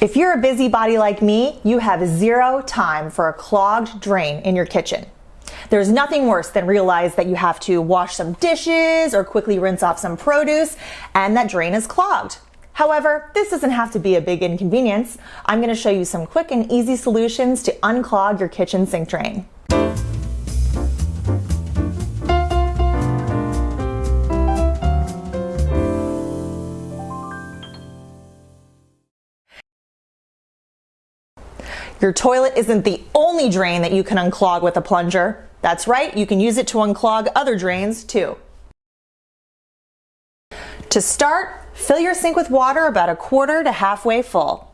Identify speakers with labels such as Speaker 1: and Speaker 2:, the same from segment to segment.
Speaker 1: If you're a busybody like me, you have zero time for a clogged drain in your kitchen. There's nothing worse than realize that you have to wash some dishes or quickly rinse off some produce and that drain is clogged. However, this doesn't have to be a big inconvenience. I'm gonna show you some quick and easy solutions to unclog your kitchen sink drain. Your toilet isn't the only drain that you can unclog with a plunger. That's right, you can use it to unclog other drains too. To start, fill your sink with water about a quarter to halfway full.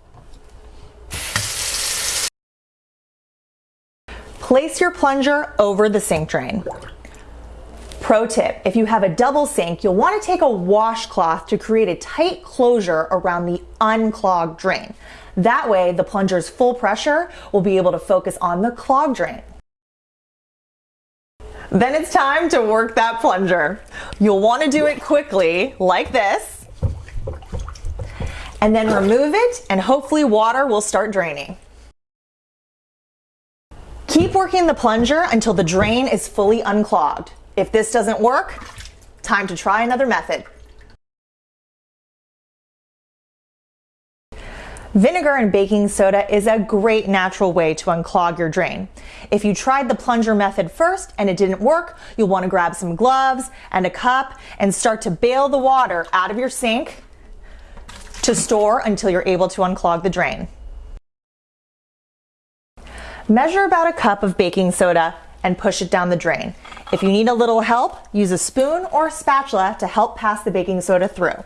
Speaker 1: Place your plunger over the sink drain. Pro tip, if you have a double sink, you'll want to take a washcloth to create a tight closure around the unclogged drain. That way, the plunger's full pressure will be able to focus on the clogged drain. Then it's time to work that plunger. You'll want to do it quickly, like this, and then remove it, and hopefully water will start draining. Keep working the plunger until the drain is fully unclogged. If this doesn't work, time to try another method. Vinegar and baking soda is a great natural way to unclog your drain. If you tried the plunger method first and it didn't work, you'll want to grab some gloves and a cup and start to bail the water out of your sink to store until you're able to unclog the drain. Measure about a cup of baking soda and push it down the drain. If you need a little help, use a spoon or a spatula to help pass the baking soda through.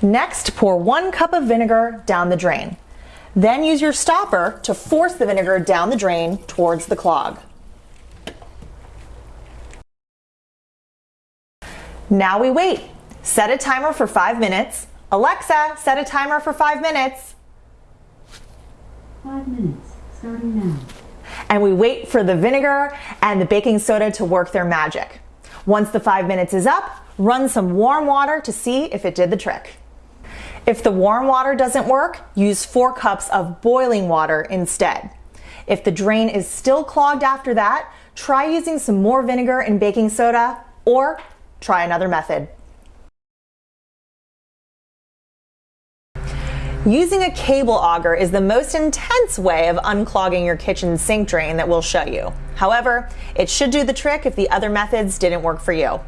Speaker 1: Next, pour one cup of vinegar down the drain. Then use your stopper to force the vinegar down the drain towards the clog. Now we wait. Set a timer for five minutes. Alexa, set a timer for five minutes.
Speaker 2: Five minutes, starting now.
Speaker 1: And we wait for the vinegar and the baking soda to work their magic. Once the five minutes is up, run some warm water to see if it did the trick. If the warm water doesn't work, use four cups of boiling water instead. If the drain is still clogged after that, try using some more vinegar and baking soda or try another method. Using a cable auger is the most intense way of unclogging your kitchen sink drain that we'll show you. However, it should do the trick if the other methods didn't work for you.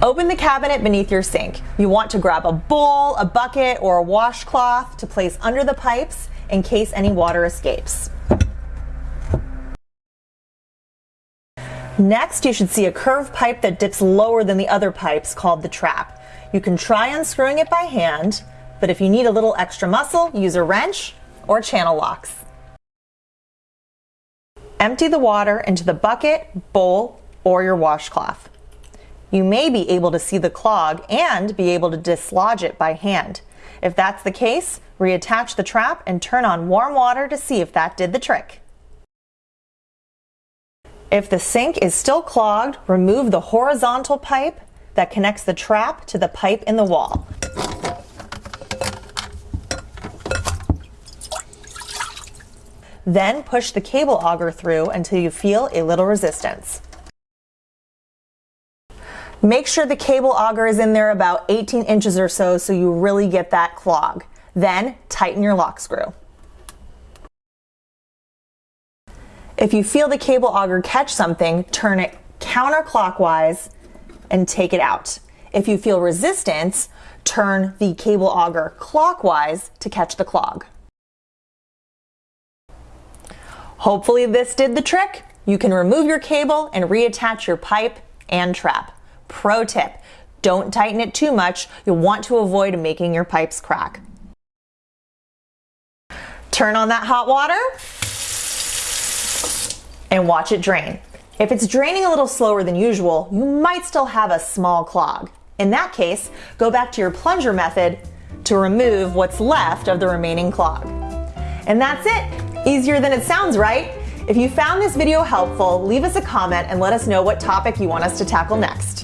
Speaker 1: Open the cabinet beneath your sink. You want to grab a bowl, a bucket, or a washcloth to place under the pipes in case any water escapes. Next, you should see a curved pipe that dips lower than the other pipes called the trap. You can try unscrewing it by hand, but if you need a little extra muscle, use a wrench or channel locks. Empty the water into the bucket, bowl, or your washcloth you may be able to see the clog and be able to dislodge it by hand. If that's the case, reattach the trap and turn on warm water to see if that did the trick. If the sink is still clogged, remove the horizontal pipe that connects the trap to the pipe in the wall. Then push the cable auger through until you feel a little resistance. Make sure the cable auger is in there about 18 inches or so so you really get that clog. Then tighten your lock screw. If you feel the cable auger catch something, turn it counterclockwise and take it out. If you feel resistance, turn the cable auger clockwise to catch the clog. Hopefully this did the trick. You can remove your cable and reattach your pipe and trap. Pro tip, don't tighten it too much. You'll want to avoid making your pipes crack. Turn on that hot water and watch it drain. If it's draining a little slower than usual, you might still have a small clog. In that case, go back to your plunger method to remove what's left of the remaining clog. And that's it. Easier than it sounds, right? If you found this video helpful, leave us a comment and let us know what topic you want us to tackle next.